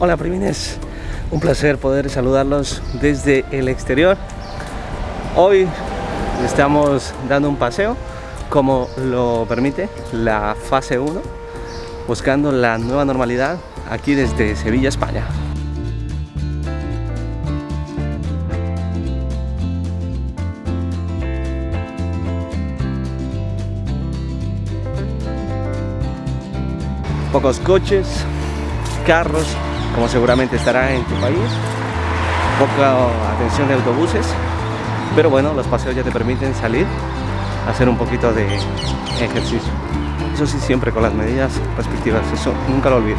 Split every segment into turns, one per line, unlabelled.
Hola primines, un placer poder saludarlos desde el exterior. Hoy estamos dando un paseo como lo permite la fase 1, buscando la nueva normalidad aquí desde Sevilla, España. Pocos coches, carros, como seguramente estará en tu país. Poca atención de autobuses, pero bueno, los paseos ya te permiten salir, hacer un poquito de ejercicio. Eso sí, siempre con las medidas respectivas, eso nunca lo olvides.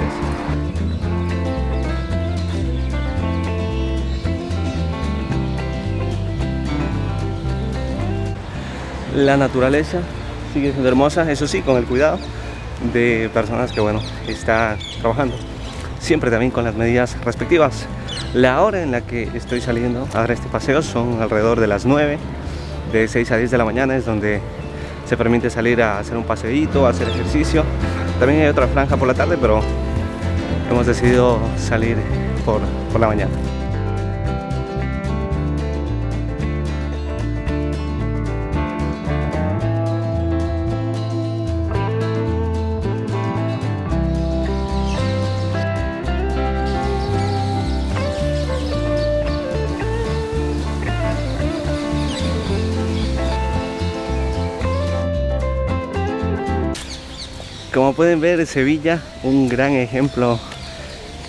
La naturaleza sigue siendo hermosa, eso sí, con el cuidado de personas que, bueno, están trabajando siempre también con las medidas respectivas. La hora en la que estoy saliendo a dar este paseo son alrededor de las 9, de 6 a 10 de la mañana es donde se permite salir a hacer un paseíto, hacer ejercicio. También hay otra franja por la tarde, pero hemos decidido salir por, por la mañana. Como pueden ver, Sevilla, un gran ejemplo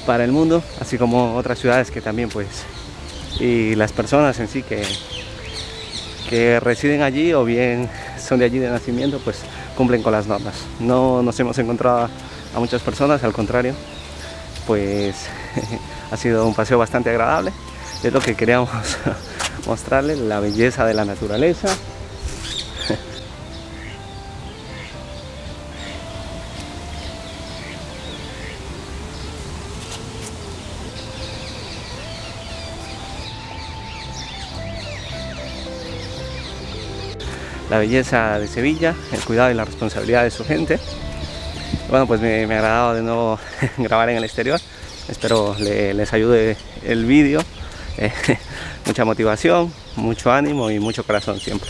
para el mundo, así como otras ciudades que también pues, y las personas en sí que, que residen allí o bien son de allí de nacimiento, pues cumplen con las normas. No nos hemos encontrado a muchas personas, al contrario, pues ha sido un paseo bastante agradable. Es lo que queríamos mostrarles, la belleza de la naturaleza, la belleza de Sevilla, el cuidado y la responsabilidad de su gente. Bueno, pues me, ha agradado de nuevo grabar en el exterior. Espero les ayude el vídeo. Eh, mucha motivación, mucho ánimo y mucho corazón siempre.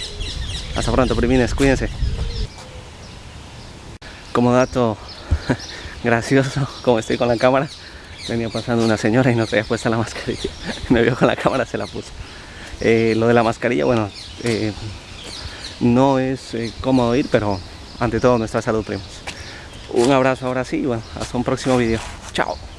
Hasta pronto, primines, cuídense. Como dato gracioso, como estoy con la cámara, venía pasando una señora y no traía puesta la mascarilla. Me vio con la cámara, se la puso. Eh, lo de la mascarilla, bueno, eh, no es eh, cómodo ir, pero ante todo nuestra salud primos. Un abrazo ahora sí y bueno, hasta un próximo vídeo. Chao.